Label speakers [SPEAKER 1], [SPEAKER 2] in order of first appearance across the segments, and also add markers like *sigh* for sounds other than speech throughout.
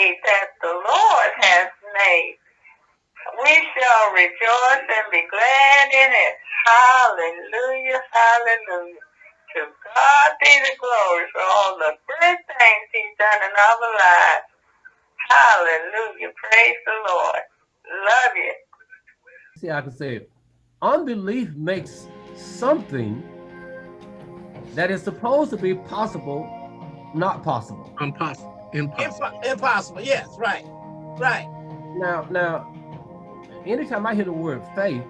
[SPEAKER 1] day that the Lord has made. We shall rejoice and be glad in it. Hallelujah, hallelujah. To God be the glory for all the good things he's done in our lives. Hallelujah. Praise the Lord. Love you.
[SPEAKER 2] See, I can say unbelief makes something that is supposed to be possible not possible.
[SPEAKER 3] Impossible. Impossible.
[SPEAKER 4] impossible. Yes, right. Right.
[SPEAKER 2] Now, now, anytime I hear the word faith,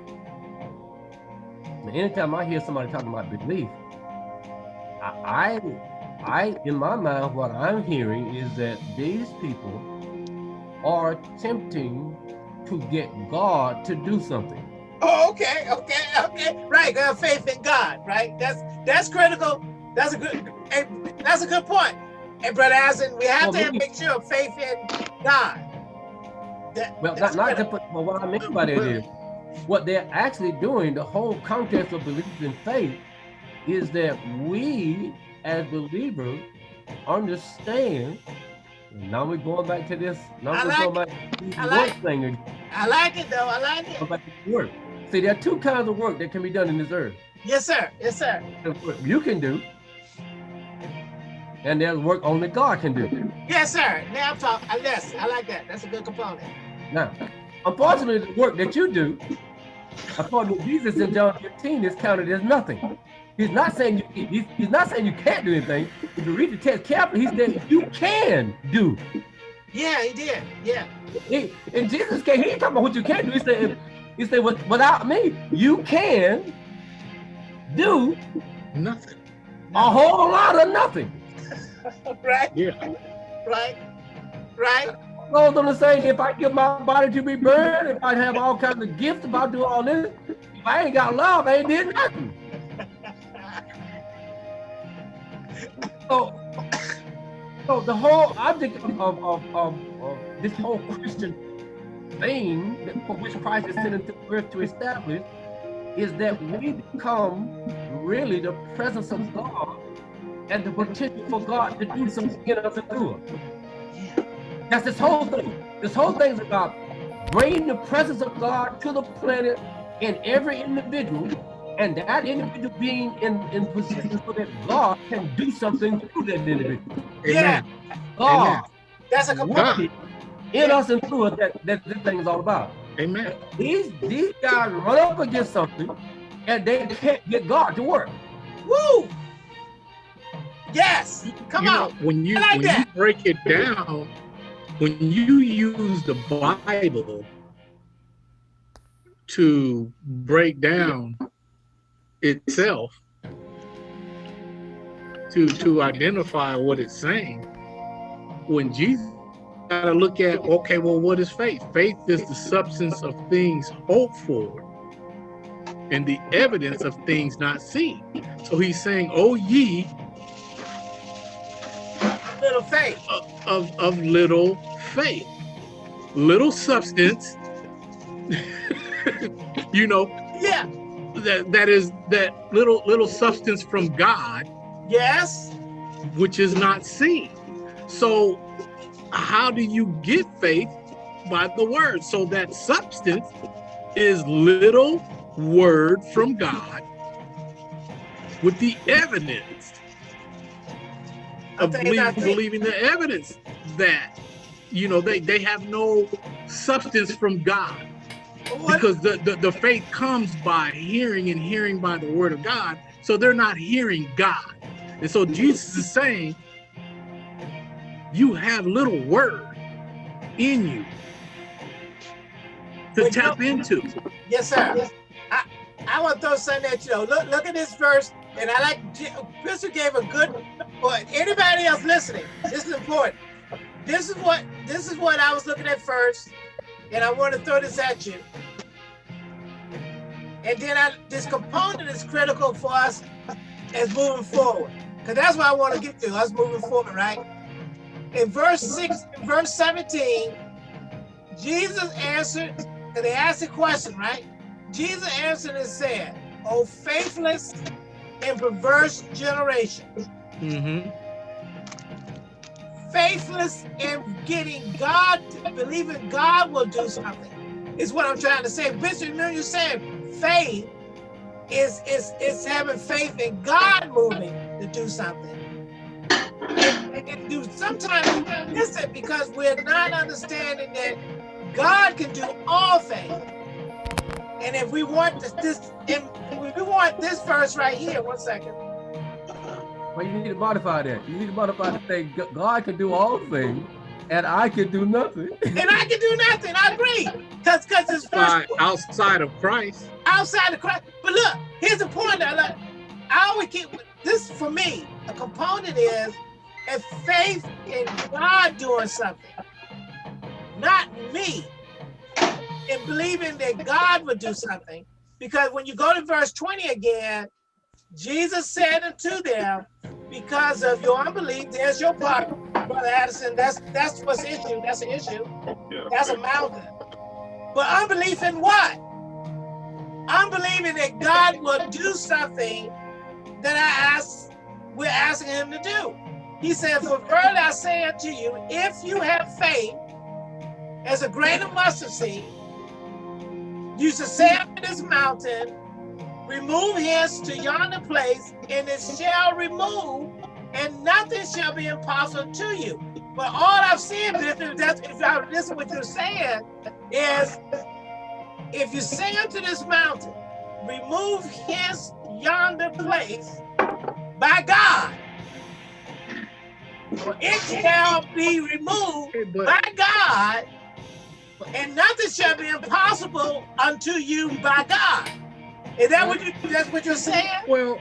[SPEAKER 2] anytime I hear somebody talking about belief, I, I, in my mind, what I'm hearing is that these people are attempting to get God to do something.
[SPEAKER 4] Oh, okay, okay, okay, right. Got faith in God, right? That's that's critical. That's a good. That's a good point. And brother Asin, we have well, to make sure of faith in God.
[SPEAKER 2] That, well, not, not just, but what I mean by that is what they're actually doing. The whole context of belief and faith is that we, as believers, understand now we're going back to this. Now I we're like going back to the like work thing.
[SPEAKER 4] I like it though. I like it. Go
[SPEAKER 2] work. See, there are two kinds of work that can be done in this earth.
[SPEAKER 4] Yes, sir. Yes, sir.
[SPEAKER 2] You can do. And there's work only God can do.
[SPEAKER 4] Yes, sir. Now I'm talking. Uh, yes, I like that. That's a good component.
[SPEAKER 2] Now, unfortunately, the work that you do, according to Jesus in John 15, is counted as nothing. He's not saying you, he's, he's not saying you can't do anything. If you read the text carefully, he said you can do.
[SPEAKER 4] Yeah, he did. Yeah.
[SPEAKER 2] He, and Jesus came, he ain't talking about what you can do. He said, he said, without me, you can do
[SPEAKER 3] nothing.
[SPEAKER 2] A whole lot of nothing.
[SPEAKER 4] Right?
[SPEAKER 3] Yeah.
[SPEAKER 4] Right. Right.
[SPEAKER 2] Goes on to say, if I give my body to be burned, if I have all kinds of gifts, if I do all this, if I ain't got love, I ain't did nothing. so, so the whole object of, of, of, of, this whole Christian thing for which Christ is sent into earth to establish is that we become really the presence of God and the potential for God to do something in us and through us. That's this whole thing. This whole thing is about bringing the presence of God to the planet in every individual and that individual being in, in position so that God can do something through that individual.
[SPEAKER 4] Yeah.
[SPEAKER 2] God. Amen.
[SPEAKER 4] That's a
[SPEAKER 2] component in yeah. us and through us that, that this thing is all about.
[SPEAKER 3] Amen.
[SPEAKER 2] These these guys run up against something and they can't get God to work.
[SPEAKER 4] Woo! Yes, come
[SPEAKER 3] you
[SPEAKER 4] on.
[SPEAKER 3] Know, when you like when that. you break it down, when you use the Bible to break down itself to to identify what it's saying when jesus got to look at okay well what is faith faith is the substance of things hoped for and the evidence of things not seen so he's saying oh ye
[SPEAKER 4] little faith
[SPEAKER 3] of, of, of little faith little substance *laughs* you know
[SPEAKER 4] yeah
[SPEAKER 3] that that is that little little substance from God.
[SPEAKER 4] Yes.
[SPEAKER 3] Which is not seen. So how do you get faith? By the word. So that substance is little word from God with the evidence of believing, believing the evidence that you know they they have no substance from God because the, the, the faith comes by hearing and hearing by the word of God. So they're not hearing God. And so Jesus is saying, you have little word in you to Wait, tap into.
[SPEAKER 4] Yes, sir. I, I want to throw something at you. Know. Look, look at this verse, and I like Crystal gave a good. But anybody else listening, this is important. This is what this is what I was looking at first, and I want to throw this at you. And then I, this component is critical for us as moving forward. Because that's what I want to get to, us moving forward, right? In verse 6, verse 17, Jesus answered, and they asked a question, right? Jesus answered and said, O faithless and perverse generation.
[SPEAKER 3] Mm -hmm.
[SPEAKER 4] faithless in getting God, believing God will do something, is what I'm trying to say. Bishop, you know you're saying faith is, is, is having faith in God moving to do something. And, and do sometimes we miss it because we're not understanding that God can do all things. And if we want this, this if we want this verse right here, one second.
[SPEAKER 2] Well, you need to modify that. You need to modify the thing. God can do all things, and I can do nothing.
[SPEAKER 4] And I can do nothing. I agree. Because because it's
[SPEAKER 3] Outside,
[SPEAKER 4] first
[SPEAKER 3] outside of Christ.
[SPEAKER 4] outside of Christ. But look, here's the point. I, like, I always keep this for me. A component is a faith in God doing something, not me. In believing that God would do something. Because when you go to verse 20 again, Jesus said unto them, because of your unbelief, there's your problem, Brother Addison. That's that's what's issue. That's an issue. That's a mountain. But unbelief in what? Unbelieving that God will do something that I ask, we're asking him to do. He said, For verily I say unto you, if you have faith as a grain of mustard seed, you shall say unto this mountain, remove hence to yonder place, and it shall remove, and nothing shall be impossible to you. But all I've seen, Bishop, that's if I listen what you're saying, is if you say unto this mountain, remove hence yonder place by God, it shall be removed by God, and nothing shall be impossible unto you by God. Is that what you that's what you're saying?
[SPEAKER 3] well,